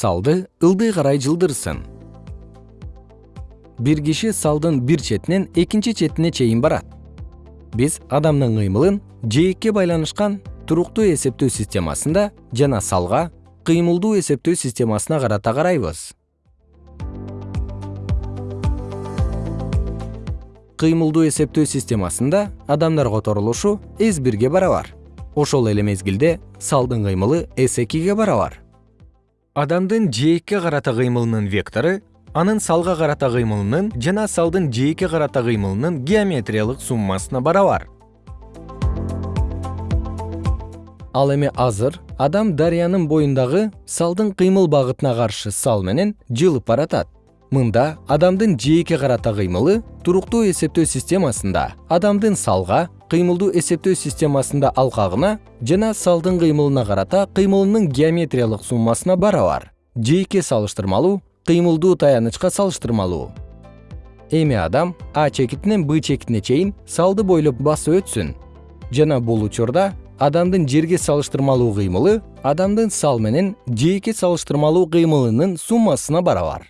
салды ылдый карай жылдырсын. Бир киши салдын бир четинен экинчи четине чейин барат. Биз адамдын кыймылын жээкке байланышкан туруктуу эсептөө системасында жана салга кыймылдуу эсептөө системасына карата карайбыз. Кыймылдуу эсептөө системасында адамдар которулушу с бирге барабар ошол эле мезгилде салдын кыймылы с экиге барабар адамдын жээкке карата кыймылынын вектору анын салга карата кыймылынын жана салдын жээкке карата кыймылынын геометриялык суммасына барабар. Ал эми азыр адам дарыянын боюндагы салдын кыймыл багытына каршы сал менен жылып баратат. Мында адамдын жээкке карата кыймылы туруктуу эсептөө системасында адамдын салга кыймылдуу эсептөө системасында алкагына жана салдын кыймылына карата кыймылынын геометриялык суммасына барабар. Жээкке салыштырмалуу кыймылдуу таянычка салыштырмалуу. Эми адам а чекитинен б чекитине чейин салды бойлоп басып өтсүн. Жана бул учурда адамдын жерге салыштырмалуу кыймылы адамдын сал менен жээкке салыштырмалуу кыймылынын суммасына барабар